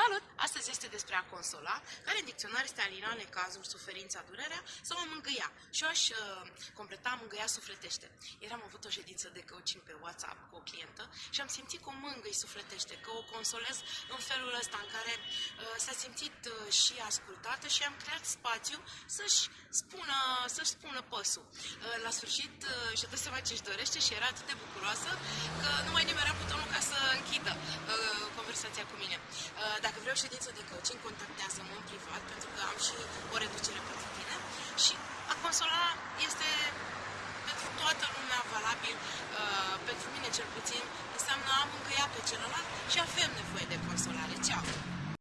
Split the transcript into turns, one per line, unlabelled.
Salut! Astăzi este despre a consola, care în dicționar este alina necazul, suferința, durerea sau a mângâia. Și eu aș uh, completa mângâia sufletește. Ieri am avut o ședință de coaching pe WhatsApp cu o clientă și am simțit că o mângâi sufletește, că o consolez în felul ăsta în care uh, s-a simțit uh, și ascultată și am creat spațiu să-și spună, să-și spună păsul. Uh, la sfârșit uh, și-a dat seama ce-și dorește și era atât de bucuroasă conversația cu mine. Uh, dacă vreau ședință de coaching, contactează-mă în privat, pentru că am și o reducere pentru tine. Și a consola este pentru toată lumea valabil, uh, pentru mine cel puțin, înseamnă a mângâia pe celălalt și avem nevoie de